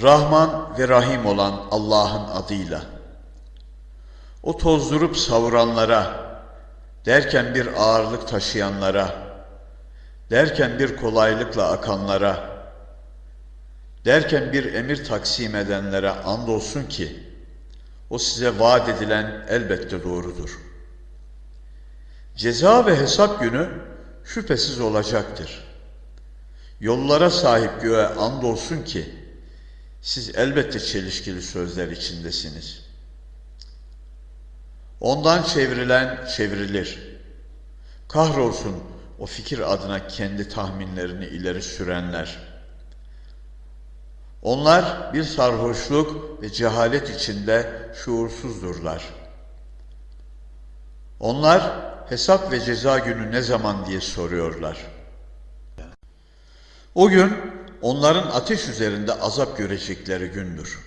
Rahman ve Rahim olan Allah'ın adıyla. O tozdurup savuranlara, derken bir ağırlık taşıyanlara, derken bir kolaylıkla akanlara, derken bir emir taksim edenlere andolsun ki, o size vaat edilen elbette doğrudur. Ceza ve hesap günü şüphesiz olacaktır. Yollara sahip göğe andolsun ki, siz elbette çelişkili sözler içindesiniz. Ondan çevrilen çevrilir. Kahrolsun o fikir adına kendi tahminlerini ileri sürenler. Onlar bir sarhoşluk ve cehalet içinde şuursuzdurlar. Onlar hesap ve ceza günü ne zaman diye soruyorlar. O gün onların ateş üzerinde azap görecekleri gündür.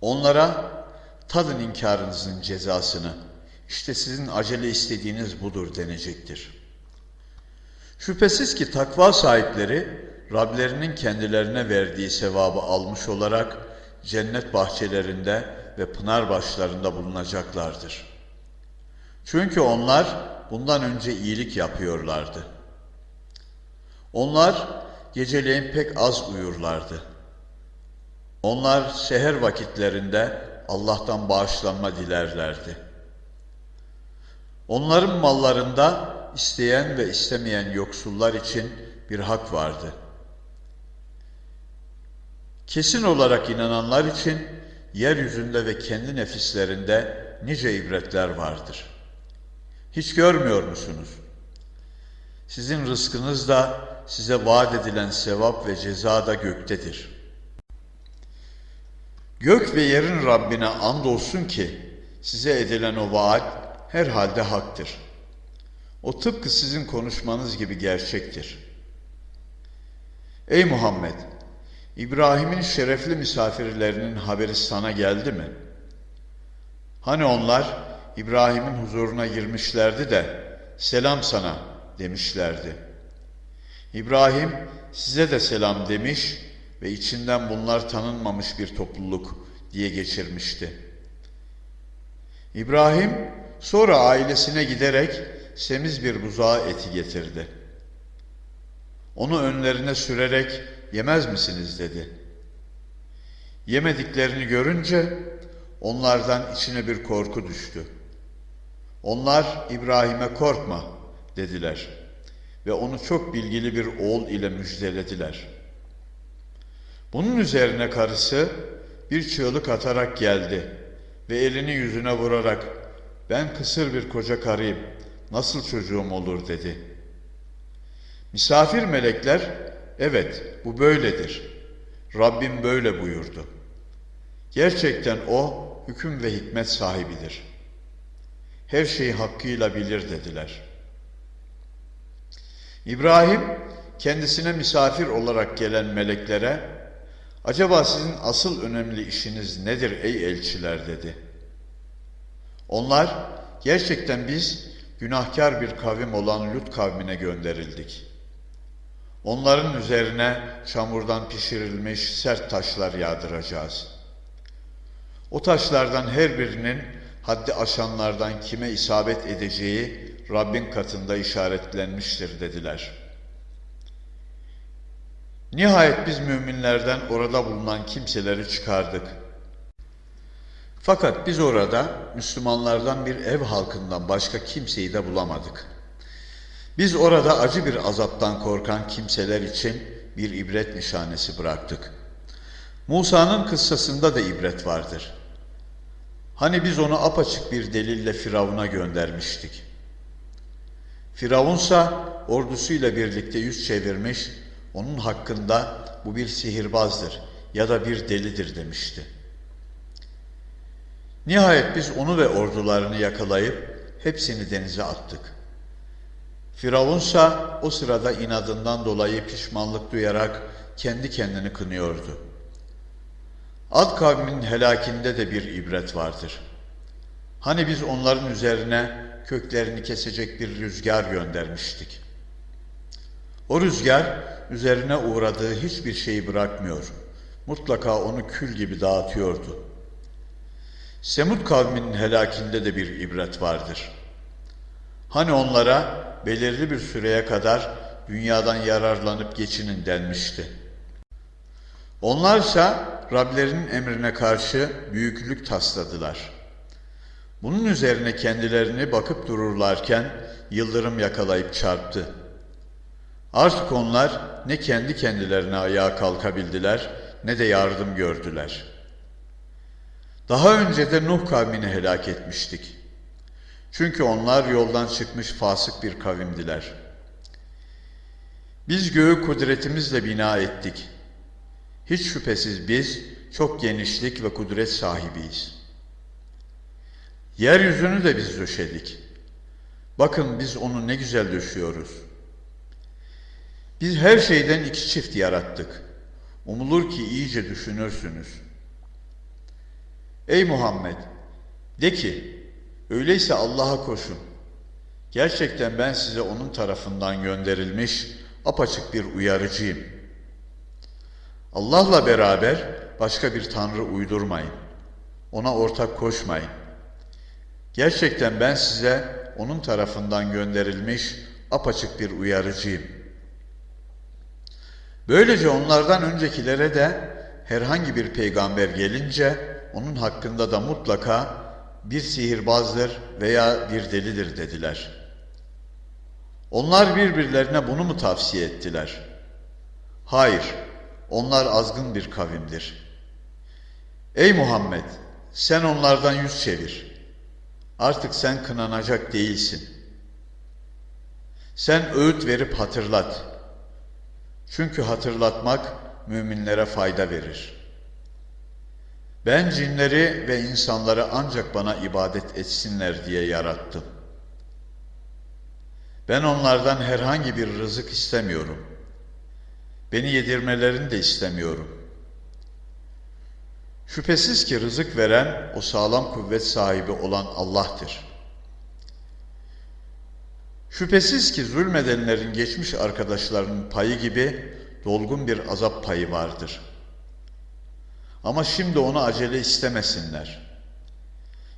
Onlara tadın inkarınızın cezasını, işte sizin acele istediğiniz budur denecektir. Şüphesiz ki takva sahipleri Rablerinin kendilerine verdiği sevabı almış olarak cennet bahçelerinde ve pınar başlarında bulunacaklardır. Çünkü onlar bundan önce iyilik yapıyorlardı. Onlar geceleyin pek az uyurlardı. Onlar seher vakitlerinde Allah'tan bağışlanma dilerlerdi. Onların mallarında isteyen ve istemeyen yoksullar için bir hak vardı. Kesin olarak inananlar için yeryüzünde ve kendi nefislerinde nice ibretler vardır. Hiç görmüyor musunuz? Sizin rızkınız da size vaat edilen sevap ve ceza da göktedir. Gök ve yerin Rabbine andolsun ki size edilen o vaat herhalde haktır. O tıpkı sizin konuşmanız gibi gerçektir. Ey Muhammed! İbrahim'in şerefli misafirlerinin haberi sana geldi mi? Hani onlar İbrahim'in huzuruna girmişlerdi de selam sana demişlerdi. İbrahim size de selam demiş ve içinden bunlar tanınmamış bir topluluk diye geçirmişti. İbrahim sonra ailesine giderek semiz bir buzağı eti getirdi. Onu önlerine sürerek yemez misiniz dedi. Yemediklerini görünce onlardan içine bir korku düştü. Onlar İbrahim'e korkma dediler ve onu çok bilgili bir oğul ile müjdelediler. Bunun üzerine karısı bir çığlık atarak geldi ve elini yüzüne vurarak ben kısır bir koca karıyım nasıl çocuğum olur dedi. Misafir melekler evet bu böyledir. Rabbim böyle buyurdu. Gerçekten o hüküm ve hikmet sahibidir. Her şeyi hakkıyla bilir dediler. İbrahim kendisine misafir olarak gelen meleklere acaba sizin asıl önemli işiniz nedir ey elçiler dedi. Onlar gerçekten biz günahkar bir kavim olan Lut kavmine gönderildik. Onların üzerine çamurdan pişirilmiş sert taşlar yağdıracağız. O taşlardan her birinin haddi aşanlardan kime isabet edeceği Rabbin katında işaretlenmiştir dediler. Nihayet biz müminlerden orada bulunan kimseleri çıkardık. Fakat biz orada Müslümanlardan bir ev halkından başka kimseyi de bulamadık. Biz orada acı bir azaptan korkan kimseler için bir ibret nişanesi bıraktık. Musa'nın kıssasında da ibret vardır. Hani biz onu apaçık bir delille Firavun'a göndermiştik. Firavunsa ordusuyla birlikte yüz çevirmiş, onun hakkında bu bir sihirbazdır ya da bir delidir demişti. Nihayet biz onu ve ordularını yakalayıp hepsini denize attık. Firavunsa o sırada inadından dolayı pişmanlık duyarak kendi kendini kınıyordu. Ad kavminin helakinde de bir ibret vardır. Hani biz onların üzerine köklerini kesecek bir rüzgar göndermiştik. O rüzgar üzerine uğradığı hiçbir şeyi bırakmıyor mutlaka onu kül gibi dağıtıyordu. Semud kavminin helakinde de bir ibret vardır. Hani onlara belirli bir süreye kadar dünyadan yararlanıp geçinin denmişti. Onlarsa Rablerinin emrine karşı büyüklük tasladılar. Bunun üzerine kendilerini bakıp dururlarken yıldırım yakalayıp çarptı. Artık onlar ne kendi kendilerine ayağa kalkabildiler ne de yardım gördüler. Daha önce de Nuh kavmini helak etmiştik. Çünkü onlar yoldan çıkmış fasık bir kavimdiler. Biz göğü kudretimizle bina ettik. Hiç şüphesiz biz çok genişlik ve kudret sahibiyiz. Yeryüzünü de biz döşedik. Bakın biz onu ne güzel döşüyoruz. Biz her şeyden iki çift yarattık. Umulur ki iyice düşünürsünüz. Ey Muhammed! De ki, öyleyse Allah'a koşun. Gerçekten ben size onun tarafından gönderilmiş apaçık bir uyarıcıyım. Allah'la beraber başka bir tanrı uydurmayın. Ona ortak koşmayın. Gerçekten ben size onun tarafından gönderilmiş apaçık bir uyarıcıyım. Böylece onlardan öncekilere de herhangi bir peygamber gelince onun hakkında da mutlaka bir sihirbazdır veya bir delidir dediler. Onlar birbirlerine bunu mu tavsiye ettiler? Hayır, onlar azgın bir kavimdir. Ey Muhammed, sen onlardan yüz çevir. Artık sen kınanacak değilsin. Sen öğüt verip hatırlat. Çünkü hatırlatmak müminlere fayda verir. Ben cinleri ve insanları ancak bana ibadet etsinler diye yarattım. Ben onlardan herhangi bir rızık istemiyorum. Beni yedirmelerini de istemiyorum. Şüphesiz ki rızık veren o sağlam kuvvet sahibi olan Allah'tır. Şüphesiz ki zulmedenlerin geçmiş arkadaşlarının payı gibi dolgun bir azap payı vardır. Ama şimdi onu acele istemesinler.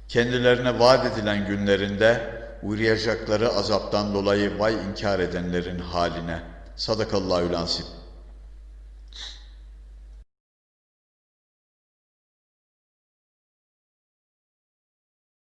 Kendilerine vaat edilen günlerinde uğrayacakları azaptan dolayı vay inkar edenlerin haline. Sadakallahü lansip.